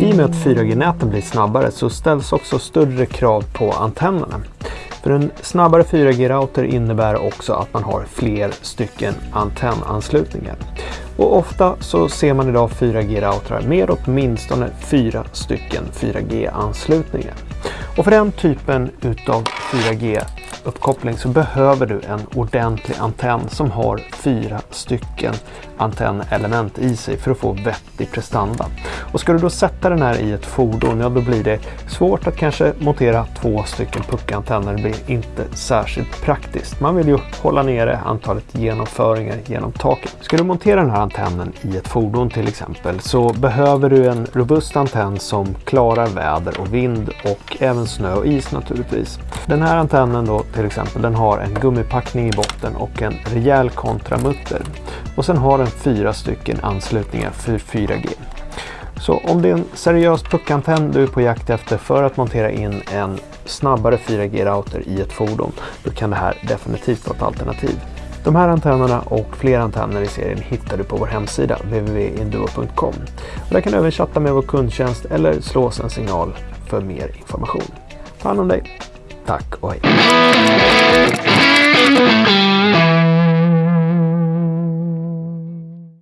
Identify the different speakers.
Speaker 1: I och med att 4G-näten blir snabbare så ställs också större krav på antennerna. För en snabbare 4G-router innebär också att man har fler stycken antennanslutningar. Och ofta så ser man idag 4G-routrar med åtminstone fyra stycken 4G-anslutningar. Och för den typen utav 4G uppkoppling så behöver du en ordentlig antenn som har fyra stycken antennelement i sig för att få vettig prestanda. Och ska du då sätta den här i ett fordon, ja då blir det svårt att kanske montera två stycken puckantenner. Det blir inte särskilt praktiskt. Man vill ju hålla nere antalet genomföringar genom taket. Ska du montera den här antennen i ett fordon till exempel så behöver du en robust antenn som klarar väder och vind och även snö och is naturligtvis. Den här antennen då till exempel, den har en gummipackning i botten och en rejäl kontramutter. Och sen har den fyra stycken anslutningar för 4G. Så om det är en seriös puckantenn du är på jakt efter för att montera in en snabbare 4G-router i ett fordon, då kan det här definitivt vara ett alternativ. De här antennerna och fler antenner i serien hittar du på vår hemsida www.induo.com. Där kan du även chatta med vår kundtjänst eller slå oss en signal för mer information. Ta hand om dig. Tack och hej!